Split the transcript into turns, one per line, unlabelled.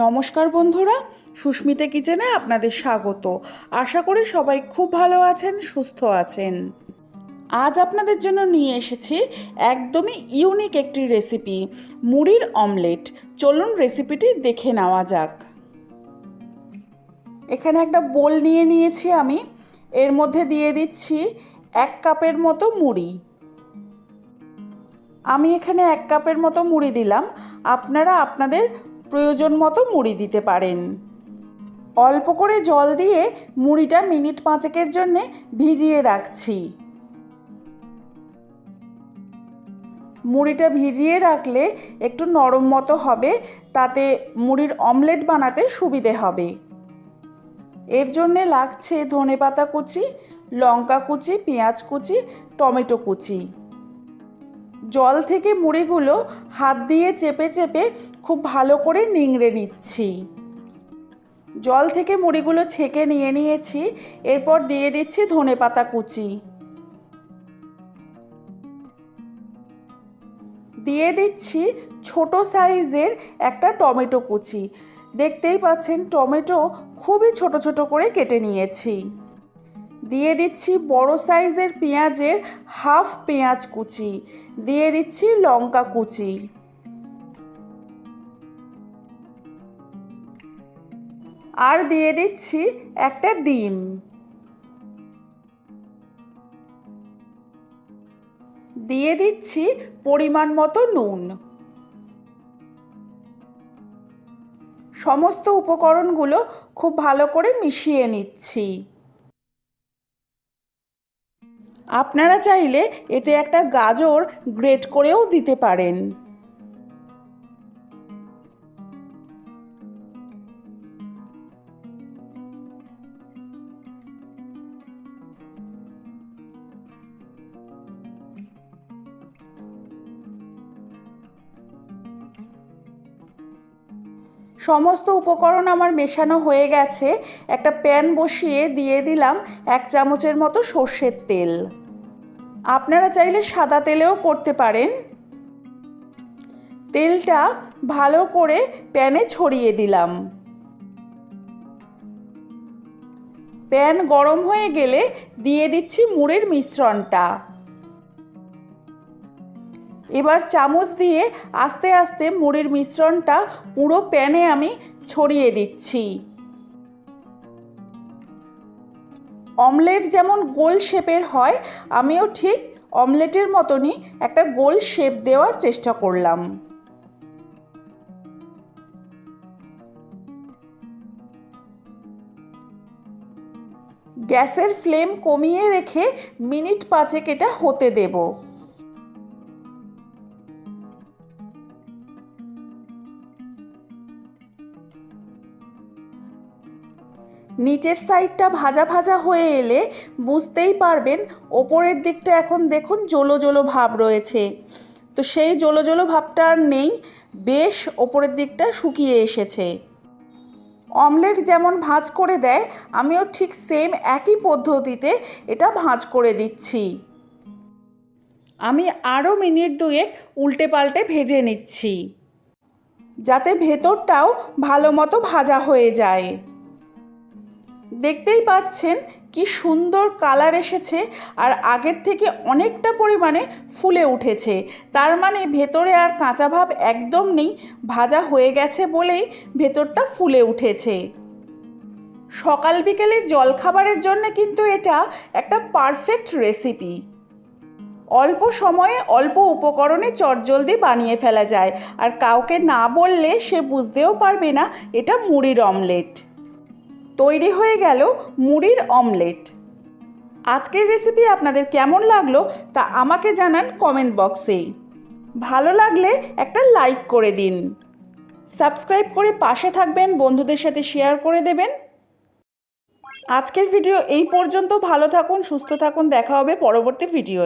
নমস্কার বন্ধুরা, সুস্মিতা কিচেনে আপনাদের স্বাগত। আশা করি সবাই খুব ভালো আছেন, সুস্থ আছেন। আজ আপনাদের জন্য নিয়ে এসেছি একদমই ইউনিক একটি রেসিপি মুড়ির অমলেট চলুন রেসিপিটি দেখে নেওয়া যাক। এখানে একটা বোল নিয়ে নিয়েছি আমি। এর মধ্যে দিয়ে দিচ্ছি এক কাপের মতো মুড়ি। আমি এখানে এক কাপের মতো মুড়ি দিলাম। আপনারা আপনাদের প্রয়োজন মতো মুড়ি দিতে পারেন। অল্প করে জল দিয়ে মুড়িটা মিনিট পাঁচেকের জন্যে ভিজিয়ে রাখছি। মুড়িটা ভিজিয়ে রাখলে একটু নরম মতো হবে, তাতে মুড়ির অমলেট বানাতে সুবিধে হবে। এর জন্যে লাগছে ধনে পাতা কুচি, লঙ্কা কুচি, পেঁয়াজ কুচি, টমেটো কুচি। জল থেকে মুড়িগুলো হাত দিয়ে চেপে চেপে খুব ভালো করে নিংড়ে নিচ্ছি। জল থেকে মুড়িগুলো ছেঁকে নিয়ে নিয়েছি, এরপর দিয়ে দিচ্ছি ধনে পাতা কুচি। দিয়ে দিচ্ছি ছোট সাইজের একটা টমেটো কুচি। দেখতেই পাচ্ছেন, টমেটো খুবই ছোট ছোট করে কেটে নিয়েছি। দিয়ে দিচ্ছি বড় সাইজের পেঁয়াজের হাফ পেঁয়াজ কুচি। দিয়ে দিচ্ছি লঙ্কা কুচি। আর দিয়ে দিচ্ছি একটা ডিম। দিয়ে দিচ্ছি পরিমাণ মতো নুন। সমস্ত উপকরণগুলো খুব ভালো করে মিশিয়ে নিচ্ছি। আপনারা চাইলে এতে একটা গাজর গ্রেট করেও দিতে পারেন। সমস্ত উপকরণ আমার মেশানো হয়ে গেছে। একটা প্যান বসিয়ে দিয়ে দিলাম এক চামচের মতো সর্ষের তেল। আপনারা চাইলে সাদা তেলেও করতে পারেন। তেলটা ভালো করে প্যানে ছড়িয়ে দিলাম। প্যান গরম হয়ে গেলে দিয়ে দিচ্ছি মুড়ির মিশ্রণটা। এবার চামচ দিয়ে আস্তে আস্তে মুড়ির মিশ্রণটা পুরো প্যানে আমি ছড়িয়ে দিচ্ছি। অমলেট যেমন গোল শেপের হয়, আমিও ঠিক অমলেটের মতনই একটা গোল শেপ দেওয়ার চেষ্টা করলাম। গ্যাসের ফ্লেম কমিয়ে রেখে মিনিট পাঁচেক এটা হতে দেবো। নিচের সাইডটা ভাজা ভাজা হয়ে এলে বুঝতেই পারবেন, ওপরের দিকটা এখন দেখুন জলো জলো ভাব রয়েছে। তো সেই জলো জলো ভাবটা আর নেই, বেশ ওপরের দিকটা শুকিয়ে এসেছে। অমলেট যেমন ভাঁজ করে দেয়, আমিও ঠিক সেম একই পদ্ধতিতে এটা ভাঁজ করে দিচ্ছি। আমি আরও মিনিট দুয়েক উল্টে পাল্টে ভেজে নিচ্ছি। যাতে ভেতরটাও ভালো মতো ভাজা হয়ে যায়। দেখতেই পাচ্ছেন কি সুন্দর কালার এসেছে আর আগের থেকে অনেকটা পরিমাণে ফুলে উঠেছে। তার মানে ভেতরে আর কাঁচা ভাব একদম নেই, ভাজা হয়ে গেছে বলেই ভেতরটা ফুলে উঠেছে। সকাল বিকেলে জলখাবারের জন্য কিন্তু এটা একটা পারফেক্ট রেসিপি। অল্প সময়ে অল্প উপকরণে চটজলদি বানিয়ে ফেলা যায়, আর কাউকে না বললে সে বুঝতেও পারবে না এটা মুড়ির অমলেট। তৈরি হয়ে গেল মুড়ির অমলেট। আজকের রেসিপি আপনাদের কেমন লাগল তা আমাকে জানান কমেন্ট বক্সে ভালো লাগলে একটা লাইক করে দিন। সাবস্ক্রাইব করে পাশে থাকবেন, বন্ধুদের সাথে শেয়ার করে দেবেন। আজকের ভিডিও এই পর্যন্ত। ভালো থাকুন, সুস্থ থাকুন। দেখা হবে পরবর্তী ভিডিও